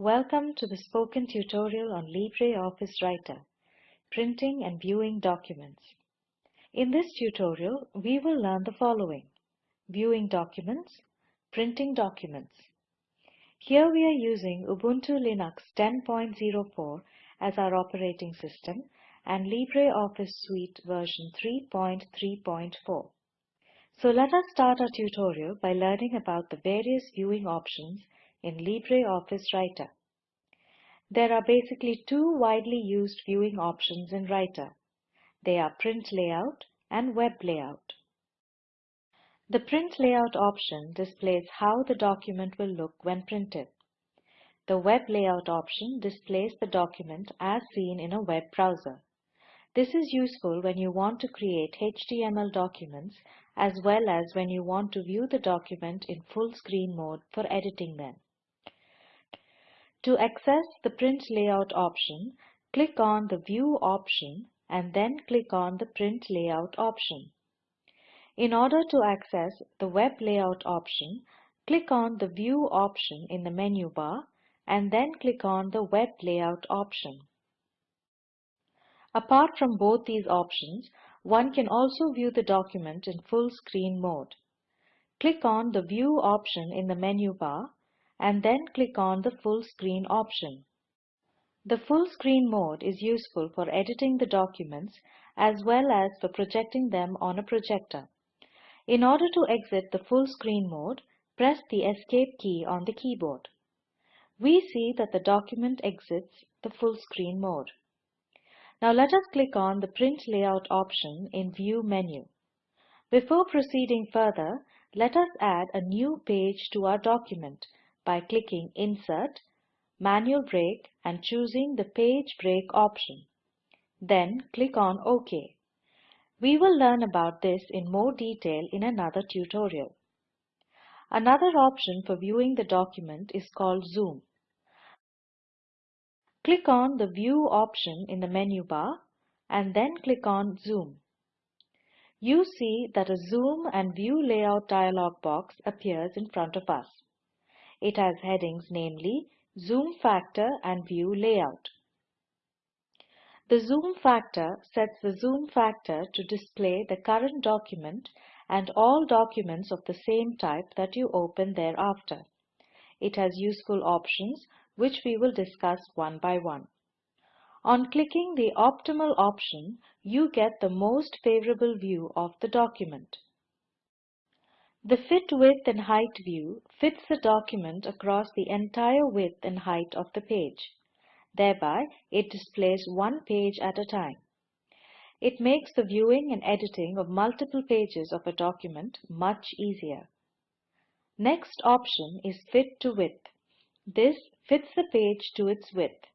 Welcome to the spoken tutorial on LibreOffice Writer, Printing and Viewing Documents. In this tutorial, we will learn the following. Viewing documents, printing documents. Here we are using Ubuntu Linux 10.04 as our operating system and LibreOffice Suite version 3.3.4. So let us start our tutorial by learning about the various viewing options in LibreOffice Writer. There are basically two widely used viewing options in Writer. They are Print Layout and Web Layout. The Print Layout option displays how the document will look when printed. The Web Layout option displays the document as seen in a web browser. This is useful when you want to create HTML documents as well as when you want to view the document in full screen mode for editing them. To access the Print Layout option, click on the View option and then click on the Print Layout option. In order to access the Web Layout option, click on the View option in the menu bar and then click on the Web Layout option. Apart from both these options, one can also view the document in full screen mode. Click on the View option in the menu bar and then click on the full screen option. The full screen mode is useful for editing the documents as well as for projecting them on a projector. In order to exit the full screen mode, press the Escape key on the keyboard. We see that the document exits the full screen mode. Now let us click on the Print Layout option in View menu. Before proceeding further, let us add a new page to our document by clicking Insert, Manual Break and choosing the Page Break option. Then click on OK. We will learn about this in more detail in another tutorial. Another option for viewing the document is called Zoom. Click on the View option in the menu bar and then click on Zoom. You see that a Zoom and View Layout dialog box appears in front of us. It has headings namely Zoom Factor and View Layout. The zoom factor sets the zoom factor to display the current document and all documents of the same type that you open thereafter. It has useful options which we will discuss one by one. On clicking the optimal option, you get the most favorable view of the document. The Fit Width and Height view fits the document across the entire width and height of the page. Thereby, it displays one page at a time. It makes the viewing and editing of multiple pages of a document much easier. Next option is Fit to Width. This fits the page to its width.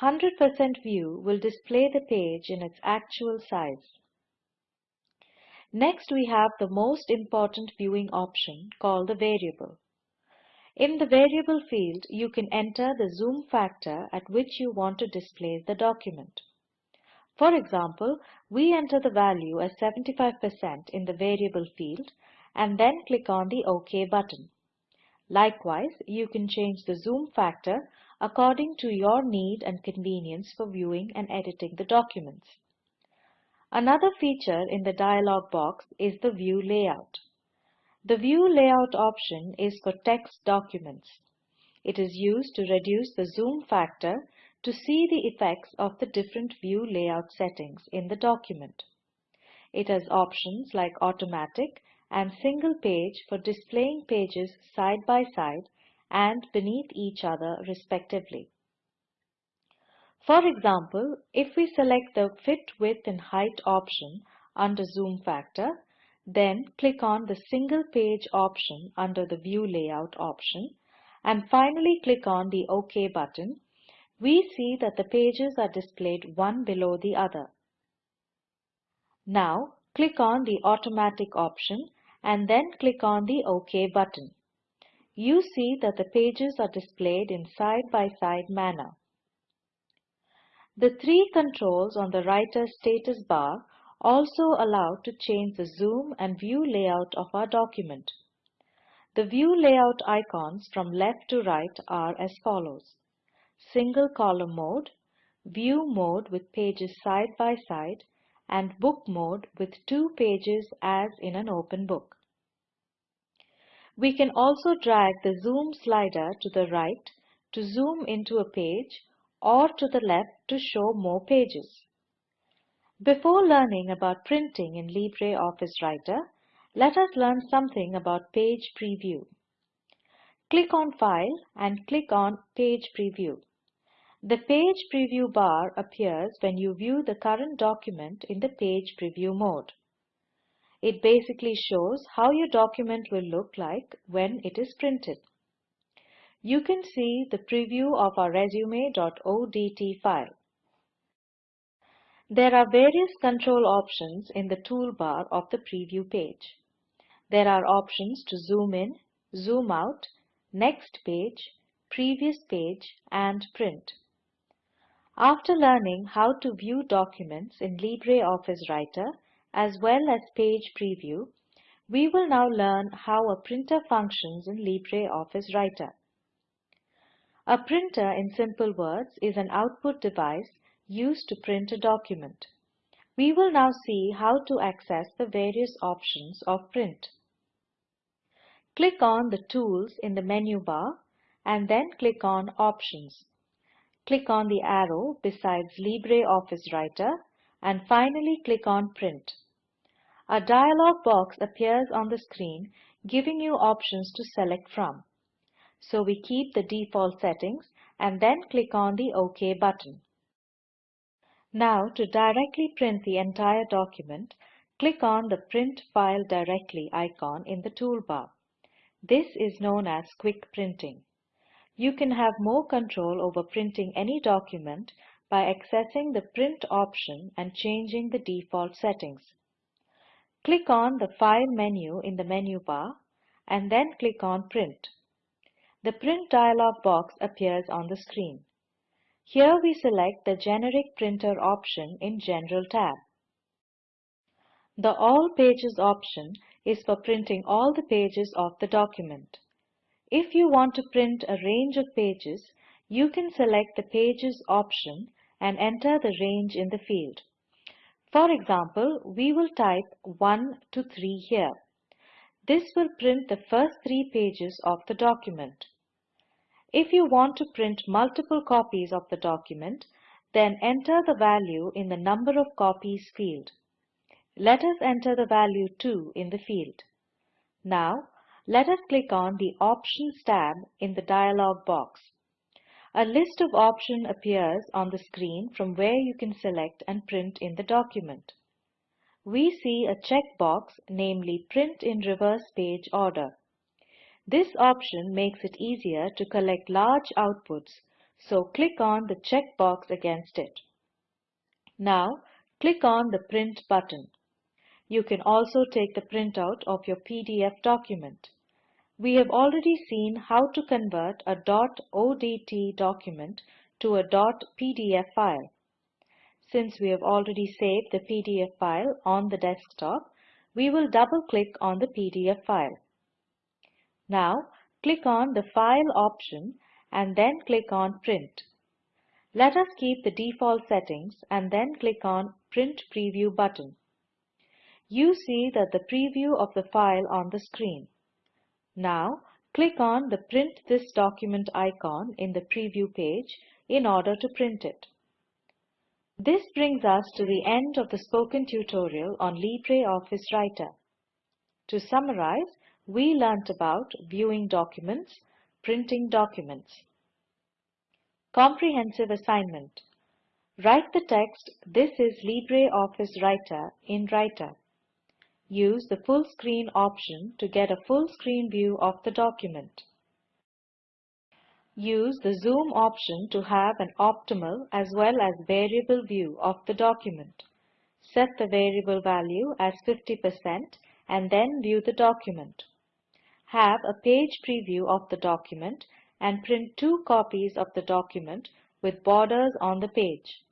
100% view will display the page in its actual size. Next we have the most important viewing option called the variable. In the variable field, you can enter the zoom factor at which you want to display the document. For example, we enter the value as 75% in the variable field and then click on the OK button. Likewise, you can change the zoom factor according to your need and convenience for viewing and editing the documents. Another feature in the dialog box is the View Layout. The View Layout option is for text documents. It is used to reduce the zoom factor to see the effects of the different view layout settings in the document. It has options like automatic and single page for displaying pages side by side and beneath each other respectively. For example, if we select the Fit Width and Height option under Zoom Factor, then click on the Single Page option under the View Layout option, and finally click on the OK button, we see that the pages are displayed one below the other. Now, click on the Automatic option and then click on the OK button. You see that the pages are displayed in side-by-side -side manner. The three controls on the Writer status bar also allow to change the zoom and view layout of our document. The view layout icons from left to right are as follows. Single column mode, view mode with pages side by side, and book mode with two pages as in an open book. We can also drag the zoom slider to the right to zoom into a page or to the left to show more pages. Before learning about printing in LibreOffice Writer, let us learn something about Page Preview. Click on File and click on Page Preview. The Page Preview bar appears when you view the current document in the Page Preview mode. It basically shows how your document will look like when it is printed. You can see the preview of our resume.odt file. There are various control options in the toolbar of the preview page. There are options to zoom in, zoom out, next page, previous page, and print. After learning how to view documents in LibreOffice Writer, as well as page preview, we will now learn how a printer functions in LibreOffice Writer. A printer, in simple words, is an output device used to print a document. We will now see how to access the various options of print. Click on the Tools in the menu bar and then click on Options. Click on the arrow besides LibreOffice Writer and finally click on Print. A dialog box appears on the screen giving you options to select from. So we keep the default settings and then click on the OK button. Now to directly print the entire document, click on the Print File Directly icon in the toolbar. This is known as quick printing. You can have more control over printing any document by accessing the Print option and changing the default settings. Click on the File menu in the menu bar and then click on Print. The Print dialog box appears on the screen. Here we select the Generic Printer option in General tab. The All Pages option is for printing all the pages of the document. If you want to print a range of pages, you can select the Pages option and enter the range in the field. For example, we will type 1 to 3 here. This will print the first three pages of the document. If you want to print multiple copies of the document, then enter the value in the number of copies field. Let us enter the value 2 in the field. Now, let us click on the Options tab in the dialog box. A list of options appears on the screen from where you can select and print in the document. We see a checkbox, namely Print in Reverse Page Order. This option makes it easier to collect large outputs, so click on the checkbox against it. Now, click on the Print button. You can also take the printout of your PDF document. We have already seen how to convert a .odt document to a .pdf file. Since we have already saved the PDF file on the desktop, we will double-click on the PDF file. Now, click on the File option and then click on Print. Let us keep the default settings and then click on Print Preview button. You see that the preview of the file on the screen. Now, click on the Print this document icon in the preview page in order to print it. This brings us to the end of the spoken tutorial on LibreOffice Writer. To summarize, we learnt about viewing documents, printing documents. Comprehensive assignment. Write the text, This is LibreOffice Writer in Writer. Use the full screen option to get a full screen view of the document. Use the zoom option to have an optimal as well as variable view of the document. Set the variable value as 50% and then view the document. Have a page preview of the document and print two copies of the document with borders on the page.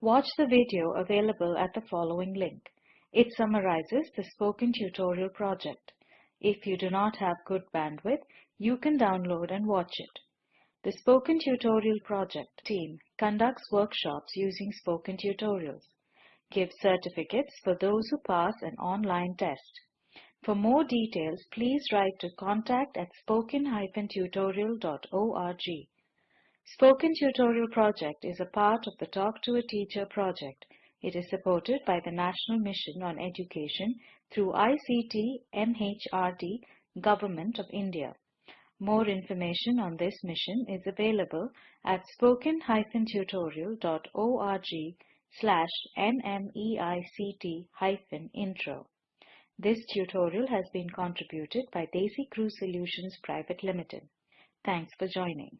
Watch the video available at the following link. It summarizes the spoken tutorial project. If you do not have good bandwidth, you can download and watch it. The Spoken Tutorial Project team conducts workshops using Spoken Tutorials, gives certificates for those who pass an online test. For more details, please write to contact at spoken-tutorial.org. Spoken Tutorial Project is a part of the Talk to a Teacher project. It is supported by the National Mission on Education through ICT MHRD, Government of India. More information on this mission is available at spoken-tutorial.org slash nmeict-intro. This tutorial has been contributed by DesiCrew Solutions Private Limited. Thanks for joining.